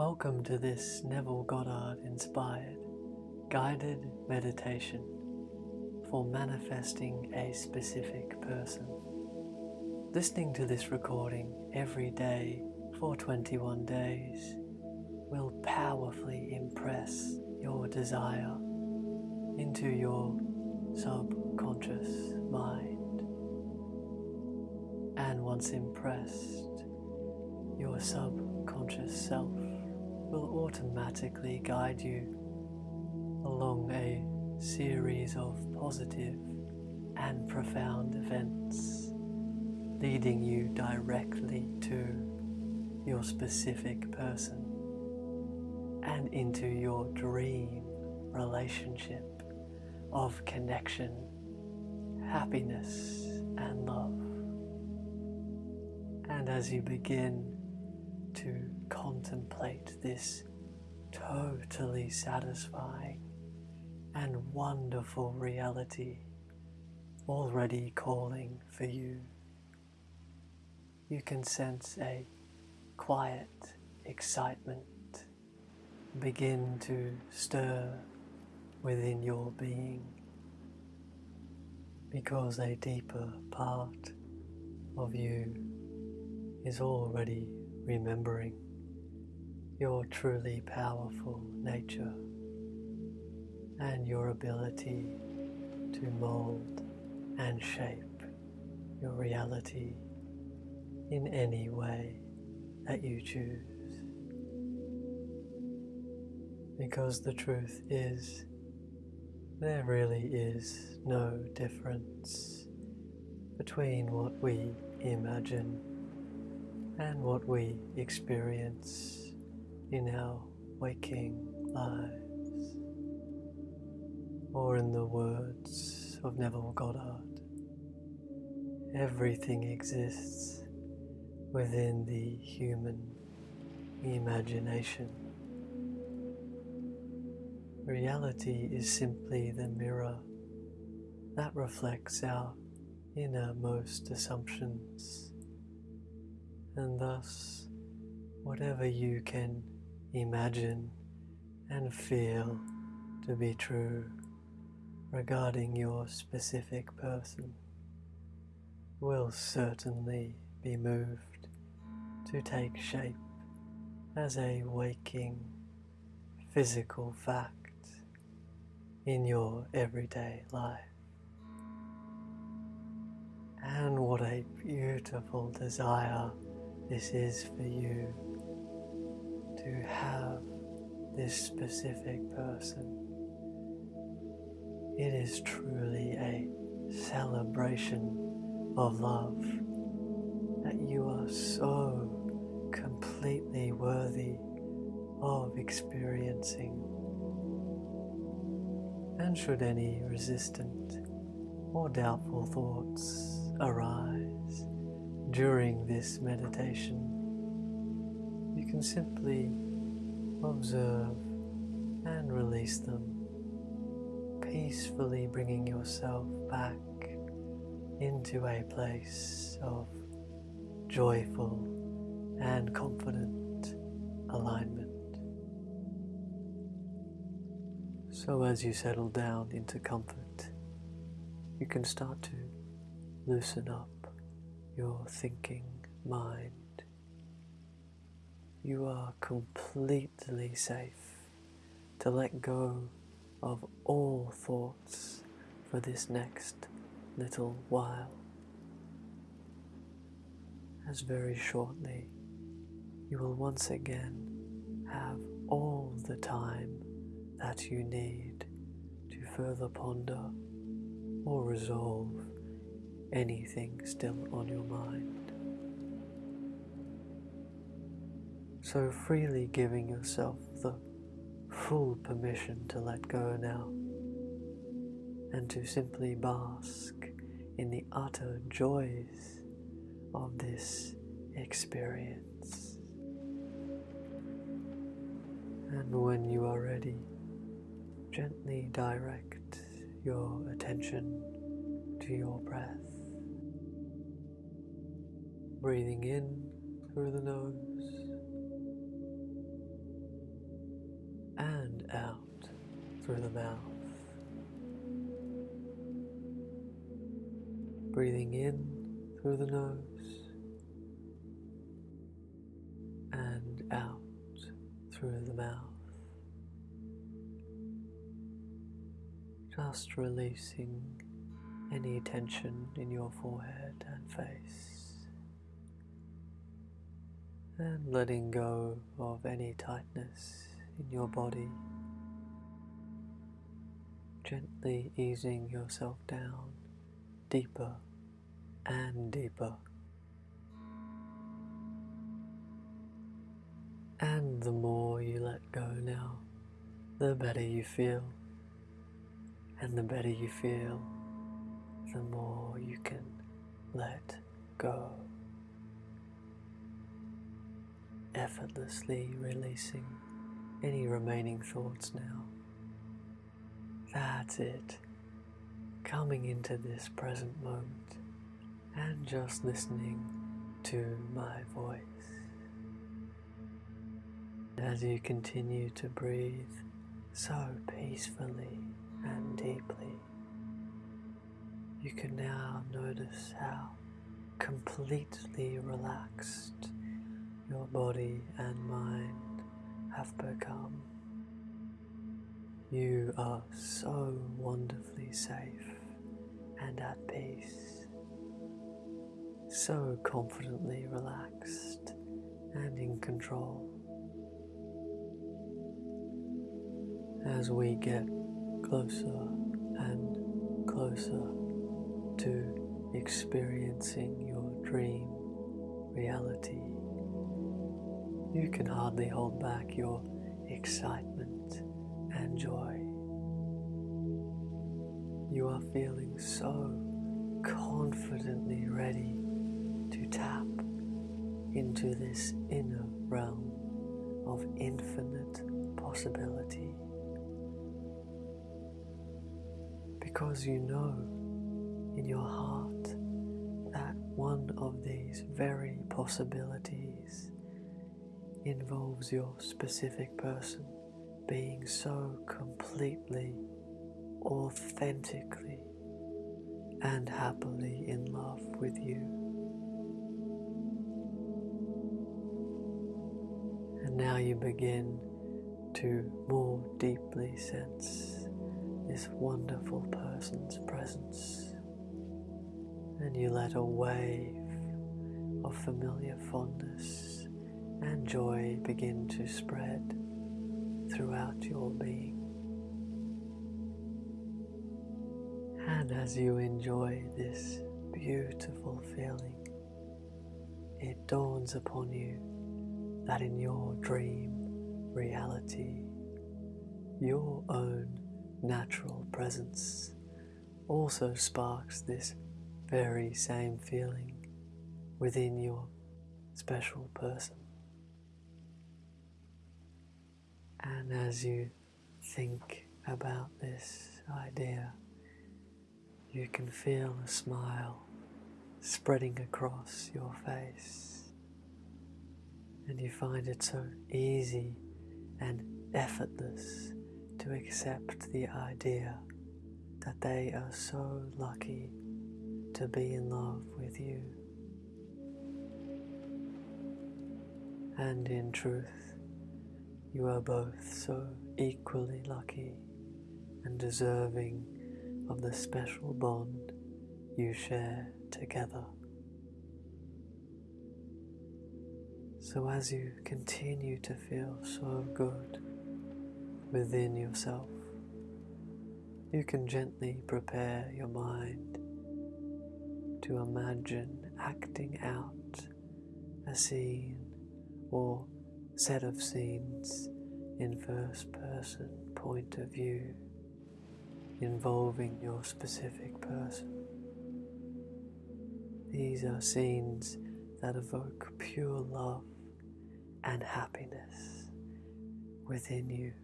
Welcome to this Neville Goddard inspired guided meditation for manifesting a specific person. Listening to this recording every day for 21 days will powerfully impress your desire into your subconscious mind. And once impressed, your subconscious self will automatically guide you along a series of positive and profound events, leading you directly to your specific person and into your dream relationship of connection, happiness, and love. And as you begin to contemplate this totally satisfying and wonderful reality already calling for you. You can sense a quiet excitement begin to stir within your being because a deeper part of you is already remembering your truly powerful nature and your ability to mold and shape your reality in any way that you choose. Because the truth is, there really is no difference between what we imagine and what we experience in our waking lives or in the words of Neville Goddard, everything exists within the human imagination. Reality is simply the mirror that reflects our innermost assumptions, and thus, whatever you can imagine and feel to be true regarding your specific person will certainly be moved to take shape as a waking physical fact in your everyday life. And what a beautiful desire this is for you to have this specific person it is truly a celebration of love that you are so completely worthy of experiencing. And should any resistant or doubtful thoughts arise during this meditation, you can simply observe and release them peacefully bringing yourself back into a place of joyful and confident alignment. So, as you settle down into comfort, you can start to loosen up your thinking mind. You are completely safe to let go of all thoughts for this next little while. As very shortly you will once again have all the time that you need to further ponder or resolve anything still on your mind. So freely giving yourself the full permission to let go now and to simply bask in the utter joys of this experience. And when you are ready, gently direct your attention to your breath. Breathing in through the nose and out through the mouth. Breathing in through the nose and out through the mouth. Just releasing any tension in your forehead and face and letting go of any tightness in your body, gently easing yourself down deeper and deeper. And the more you let go now, the better you feel. And the better you feel, the more you can let go. Effortlessly releasing any remaining thoughts now. That's it. Coming into this present moment and just listening to my voice. As you continue to breathe so peacefully and deeply, you can now notice how completely relaxed your body and mind have become. You are so wonderfully safe and at peace, so confidently relaxed and in control. As we get closer and closer to experiencing your dream reality, you can hardly hold back your excitement and joy. You are feeling so confidently ready to tap into this inner realm of infinite possibility. Because you know in your heart that one of these very possibilities involves your specific person being so completely, authentically, and happily in love with you. And now you begin to more deeply sense this wonderful person's presence, and you let a wave of familiar fondness and joy begin to spread throughout your being. And as you enjoy this beautiful feeling, it dawns upon you that in your dream reality, your own natural presence also sparks this very same feeling within your special person. And as you think about this idea, you can feel a smile spreading across your face. And you find it so easy and effortless to accept the idea that they are so lucky to be in love with you. And in truth, you are both so equally lucky and deserving of the special bond you share together. So, as you continue to feel so good within yourself, you can gently prepare your mind to imagine acting out a scene or set of scenes in first person point of view involving your specific person. These are scenes that evoke pure love and happiness within you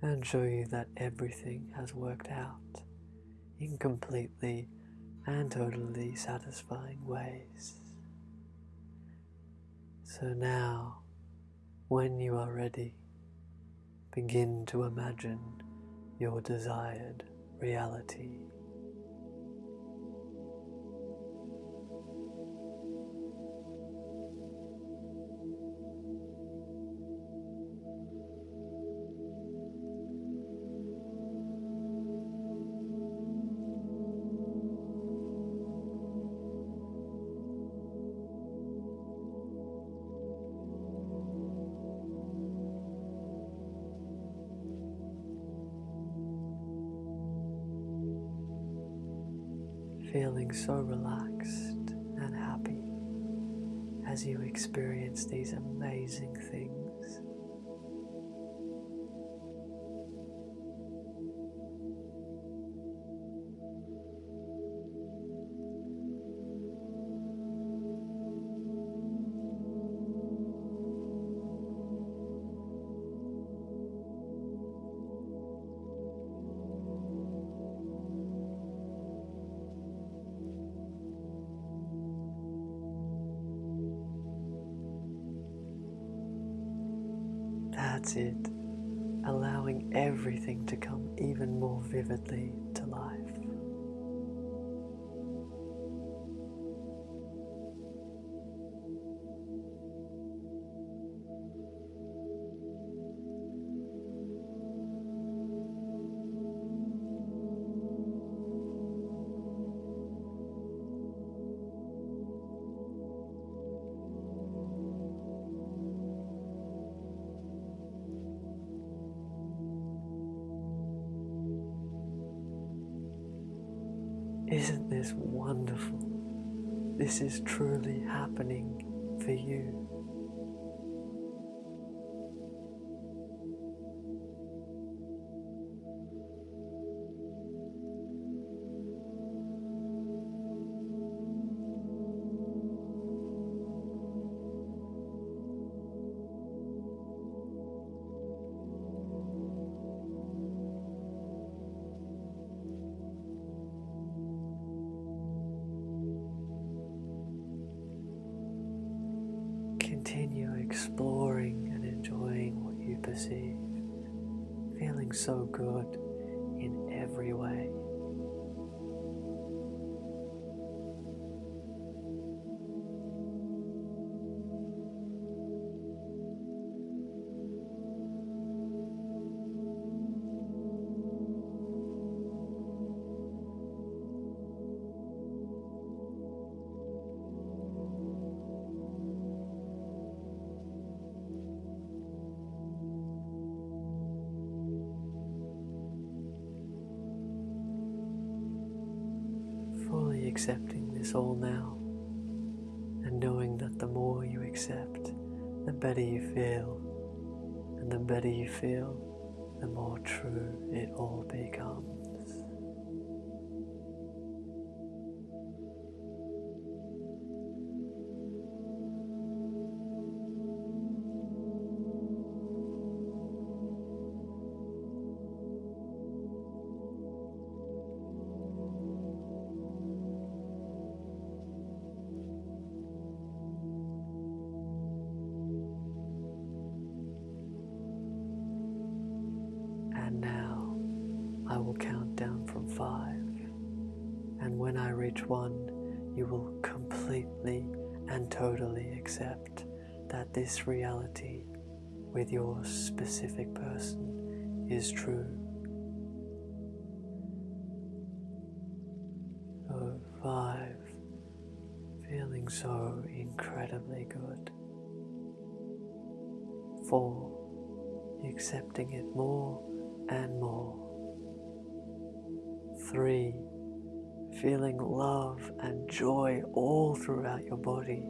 and show you that everything has worked out in completely and totally satisfying ways. So now when you are ready, begin to imagine your desired reality. Feeling so relaxed and happy as you experience these amazing things. That's it, allowing everything to come even more vividly to life. Isn't this wonderful? This is truly happening for you. Feeling so good in every way. Accepting this all now and knowing that the more you accept, the better you feel, and the better you feel, the more true it all becomes. I will count down from five. And when I reach one, you will completely and totally accept that this reality with your specific person is true. So, five, feeling so incredibly good. Four, accepting it more and more. Three, feeling love and joy all throughout your body.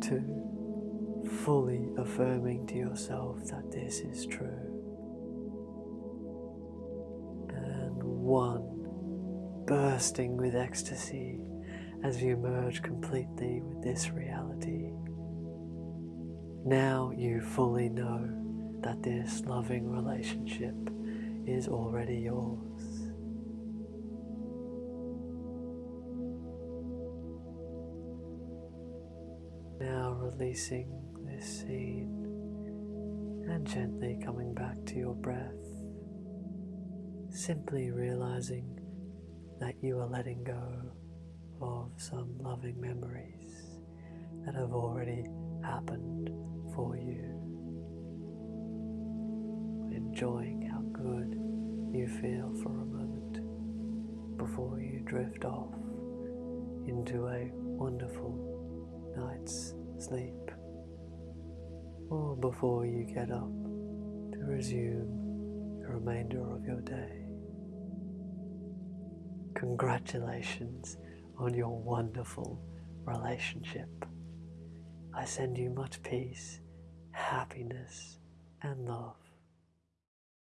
Two, fully affirming to yourself that this is true. And one, bursting with ecstasy as you merge completely with this reality. Now you fully know that this loving relationship is already yours. Now releasing this scene and gently coming back to your breath, simply realizing that you are letting go of some loving memories that have already happened for you. Enjoying you feel for a moment before you drift off into a wonderful night's sleep or before you get up to resume the remainder of your day. Congratulations on your wonderful relationship. I send you much peace, happiness, and love.